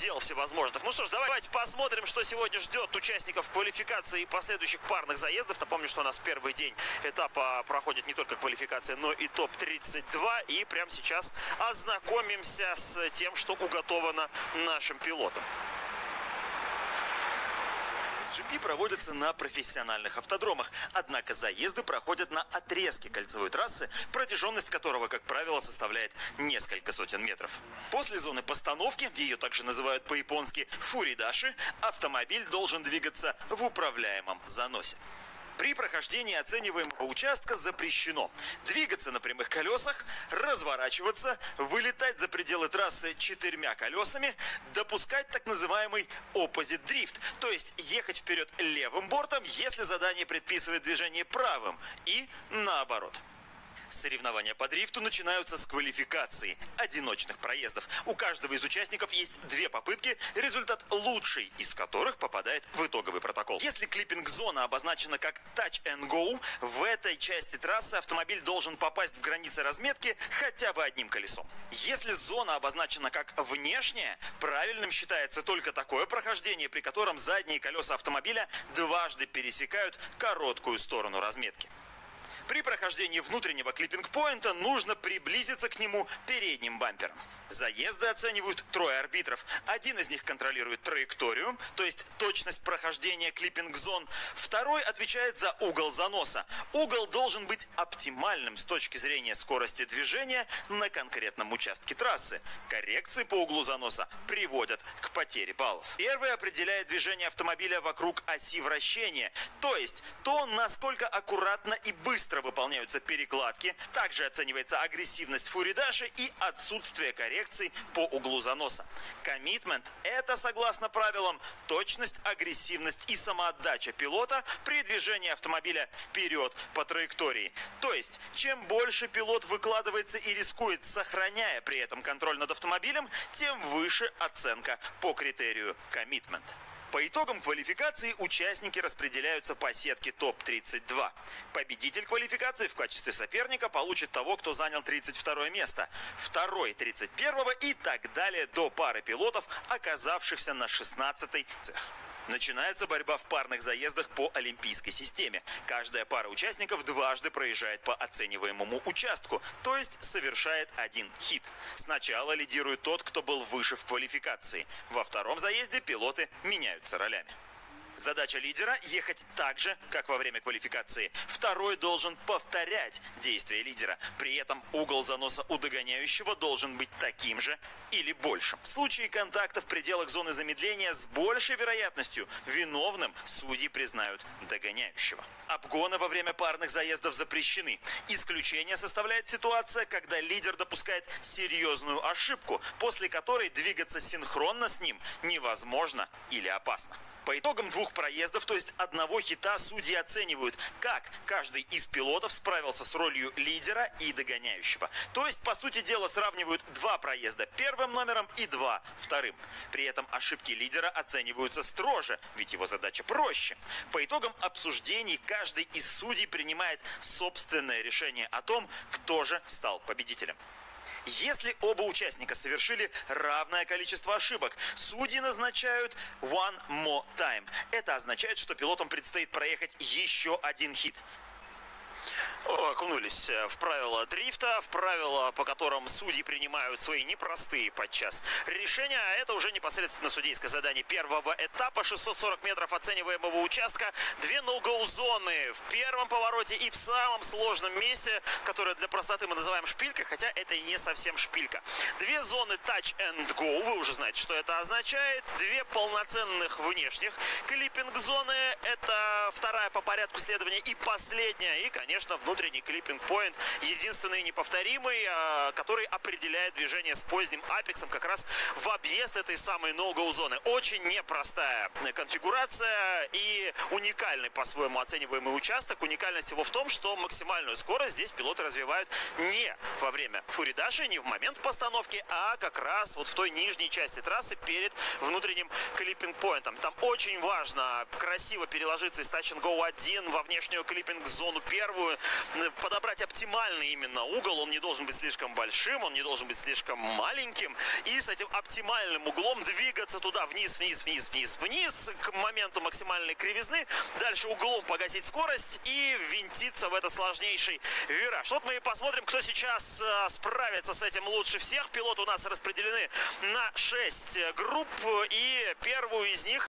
дел всевозможных. Ну что ж, давайте посмотрим, что сегодня ждет участников квалификации и последующих парных заездов. Напомню, что у нас первый день этапа проходит не только квалификация, но и топ-32. И прямо сейчас ознакомимся с тем, что уготовано нашим пилотам. GP проводятся на профессиональных автодромах, однако заезды проходят на отрезке кольцевой трассы, протяженность которого, как правило, составляет несколько сотен метров. После зоны постановки, ее также называют по-японски фуридаши, автомобиль должен двигаться в управляемом заносе. При прохождении оцениваемого участка запрещено двигаться на прямых колесах, разворачиваться, вылетать за пределы трассы четырьмя колесами, допускать так называемый opposite drift, то есть ехать вперед левым бортом, если задание предписывает движение правым, и наоборот. Соревнования по дрифту начинаются с квалификации одиночных проездов. У каждого из участников есть две попытки, результат лучший из которых попадает в итоговый протокол. Если клиппинг-зона обозначена как Touch and Go, в этой части трассы автомобиль должен попасть в границы разметки хотя бы одним колесом. Если зона обозначена как внешняя, правильным считается только такое прохождение, при котором задние колеса автомобиля дважды пересекают короткую сторону разметки. При прохождении внутреннего клиппинг-поинта нужно приблизиться к нему передним бампером. Заезды оценивают трое арбитров. Один из них контролирует траекторию, то есть точность прохождения клиппинг-зон. Второй отвечает за угол заноса. Угол должен быть оптимальным с точки зрения скорости движения на конкретном участке трассы. Коррекции по углу заноса приводят к потере баллов. Первый определяет движение автомобиля вокруг оси вращения, то есть то, насколько аккуратно и быстро выполняются перекладки. Также оценивается агрессивность фуридаши и отсутствие коррекций по углу заноса. Коммитмент – это, согласно правилам, точность, агрессивность и самоотдача пилота при движении автомобиля вперед по траектории. То есть, чем больше пилот выкладывается и рискует, сохраняя при этом контроль над автомобилем, тем выше оценка по критерию коммитмент. По итогам квалификации участники распределяются по сетке ТОП-32. Победитель квалификации в качестве соперника получит того, кто занял 32 место, второй 31 и так далее до пары пилотов, оказавшихся на 16 цех. Начинается борьба в парных заездах по олимпийской системе. Каждая пара участников дважды проезжает по оцениваемому участку, то есть совершает один хит. Сначала лидирует тот, кто был выше в квалификации. Во втором заезде пилоты меняются ролями. Задача лидера – ехать так же, как во время квалификации. Второй должен повторять действия лидера. При этом угол заноса у догоняющего должен быть таким же или большим. В случае контакта в пределах зоны замедления с большей вероятностью виновным судьи признают догоняющего. Обгоны во время парных заездов запрещены. Исключение составляет ситуация, когда лидер допускает серьезную ошибку, после которой двигаться синхронно с ним невозможно или опасно. По итогам двух проездов, то есть одного хита, судьи оценивают, как каждый из пилотов справился с ролью лидера и догоняющего. То есть, по сути дела, сравнивают два проезда первым номером и два вторым. При этом ошибки лидера оцениваются строже, ведь его задача проще. По итогам обсуждений каждый из судей принимает собственное решение о том, кто же стал победителем. Если оба участника совершили равное количество ошибок, судьи назначают one more time. Это означает, что пилотам предстоит проехать еще один хит окунулись э, в правила дрифта, в правила, по которым судьи принимают свои непростые подчас решения. А это уже непосредственно судейское задание первого этапа. 640 метров оцениваемого участка. Две ноу зоны в первом повороте и в самом сложном месте, которое для простоты мы называем шпилькой, хотя это не совсем шпилька. Две зоны touch and go. Вы уже знаете, что это означает. Две полноценных внешних клиппинг-зоны. Это вторая по порядку следования и последняя. И, конечно, внутренний клиппинг-поинт, единственный неповторимый, а, который определяет движение с поздним апексом как раз в объезд этой самой no зоны. Очень непростая конфигурация и уникальный по-своему оцениваемый участок. Уникальность его в том, что максимальную скорость здесь пилоты развивают не во время фуридаши, не в момент постановки, а как раз вот в той нижней части трассы перед внутренним клиппинг-поинтом. Там очень важно красиво переложиться из Touch Go 1 во внешнюю клиппинг-зону первую, попробую э, подобрать оптимальный именно угол. Он не должен быть слишком большим, он не должен быть слишком маленьким. И с этим оптимальным углом двигаться туда, вниз, вниз, вниз, вниз, вниз, к моменту максимальной кривизны. Дальше углом погасить скорость и винтиться в этот сложнейший вираж. Вот мы и посмотрим, кто сейчас э, справится с этим лучше всех. Пилоты у нас распределены на 6 групп. И первую из них